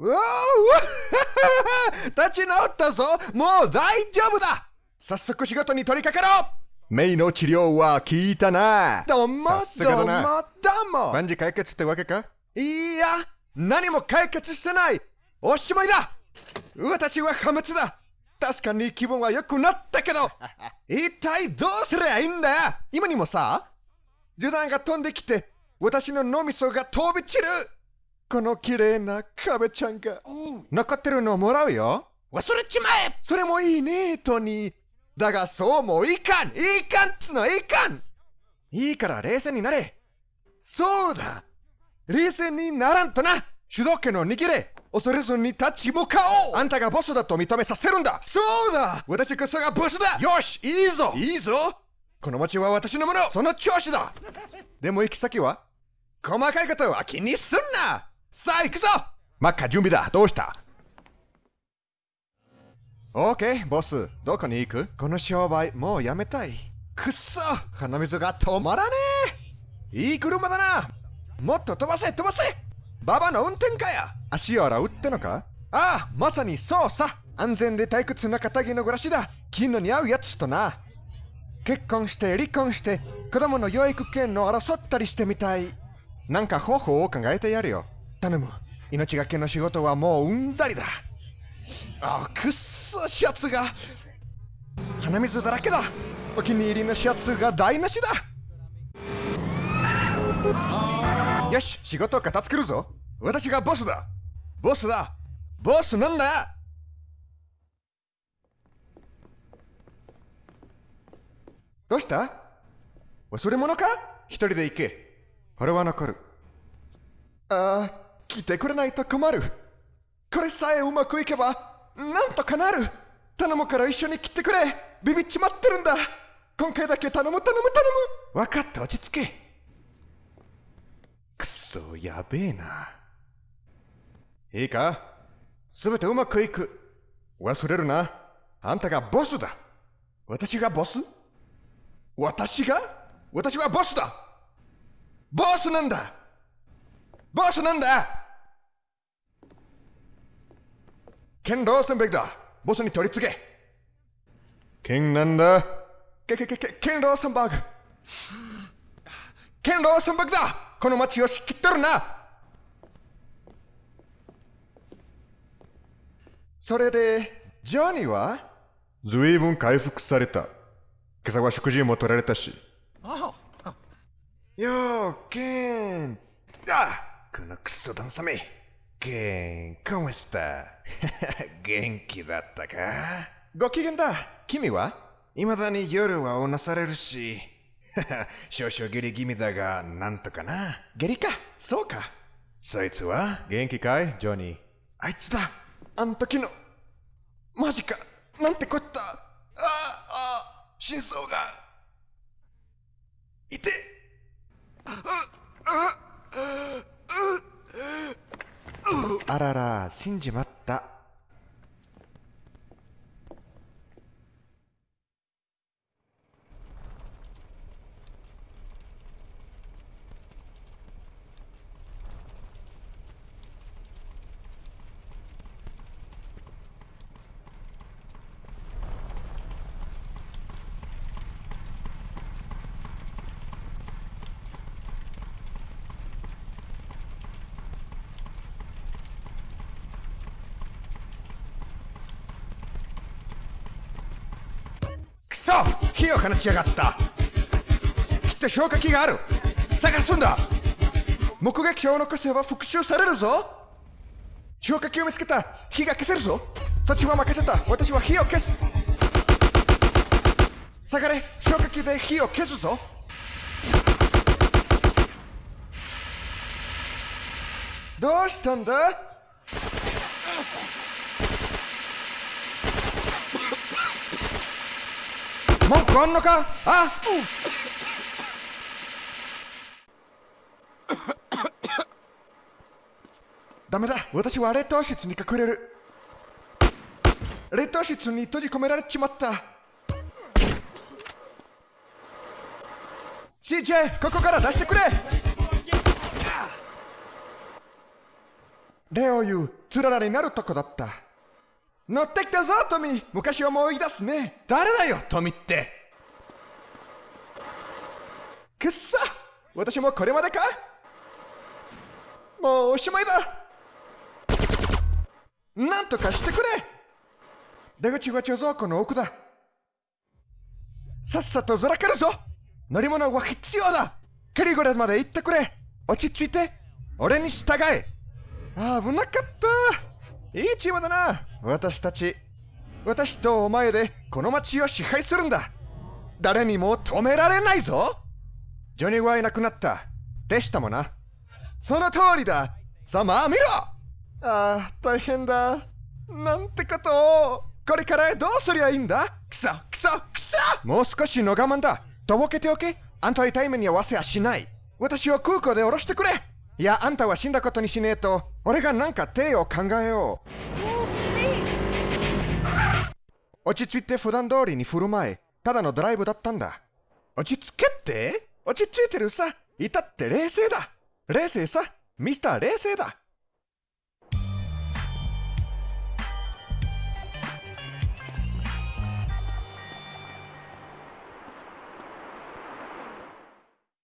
うわ 立ち直ったぞ。もう大丈夫だ。早速仕事に取り掛かろう。メイの治療は効いたな。どうもどうもどうも。万事解決ってわけか？いや何も解決してない。おしまいだ。私は破滅だ。確かに気分は良くなったけど。一体どうすりゃいいんだよ。今にもさ銃弾が飛んできて私の脳みそが飛び散るこの綺麗な壁ちゃんが。残ってるのもらうよ。忘れちまえ。それもいいねトニー。だがそうもいかん。いかんっつのいかん。いいから冷静になれ。そうだ。冷静にならんとな。主導権を握れ。恐れずに立ち向かおう。あんたがボスだと認めさせるんだ。そうだ。私こそがボスだ。よしいいぞ。いいぞ。この町は私のもの。その調子だ。でも行き先は？細かいことは気にすんなさあ行くぞ！マッカ準備だ。どうした？オーケーボス。どこに行く？この商売もうやめたい。くっそ！鼻水が止まらねえ！いい車だな！もっと飛ばせ飛ばせ！ババの運転かや足を洗うってのか？ああまさにそうさ！安全で退屈な片木の暮らしだ！金の似合うやつとな！結婚して離婚して子供の養育権の争ったりしてみたい。なんか方法を考えてやるよ頼む。命がけの仕事はもううんざりだ。あくっそシャツが。鼻水だらけだ。お気に入りのシャツが台無しだ。よし仕事を片付けるぞ。私がボスだ。ボスだ。ボスなんだ。どうした？忘れ物か？一人で行け。俺は残る。ああ来てくれないと困る。これさえうまくいけばなんとかなる。頼むから一緒に来てくれ。ビビっちまってるんだ。今回だけ頼む頼む頼む。分かった落ち着け。くそやべえな。いいか？すべてうまくいく。忘れるな。あんたがボスだ。私がボス？私が？私はボスだ。ボスなんだ。ボスなんだ。ケン・ローセンベルだ。ボスに取り次げケンなんだ。ケケケケケン・ローセンバーグ。ケン・ローセンバーグだ。この街を仕切ってるな。それでジョニーは？ずいぶん回復された。今朝は食事も取られたし。よー、ケンあ。このクソダンサメケン、コメスタ元気だったかご機嫌だ君は未だに夜はうなされるし少々下痢気味だがなんとかな下痢かそうかそいつは元気かいジョニー。あいつだあん時のマジかなんてこったああ心臓がいてあらら信じまったくそ火を放ちやがった。きっと消火器がある。探すんだ。目撃者を残せば復讐されるぞ。消火器を見つけた火が消せるぞ。そっちは任せた。私は火を消す。下がれ。消火器で火を消すぞ。どうしたんだ？文句あんのか？あ？ダメだ。私は冷凍室に隠れる。冷凍室に閉じ込められちまった。CJ ここから出してくれ。レオユ、つららになるとこだった。乗ってきたぞ、トミー。昔を思い出すね。誰だよ、トミーって。くっさ私もこれまでか。もうおしまいだ。なんとかしてくれ。出口は貯蔵庫の奥だ。さっさとずらかるぞ。乗り物は必要だ。カリゴラスまで行ってくれ。落ち着いて。俺に従え。危なかった。いいチームだな。私たち。私とお前でこの街を支配するんだ。誰にも止められないぞ。ジョニーはいなくなった。でしたもな。その通りだ。さあまあ見ろ。ああ大変だ。なんてことを。これからどうすりゃいいんだ。くそくそくそ。もう少しの我慢だ。とぼけておけ。あんたは痛い目に合わせはしない。私を空港で降ろしてくれ。いやあんたは死んだことにしねえと。俺がなんか手を考えよう。落ち着いて普段通りに振る舞いただのドライブだったんだ。落ち着けって？落ち着いてるさ。いたって冷静だ。冷静さ。ミスター冷静だ。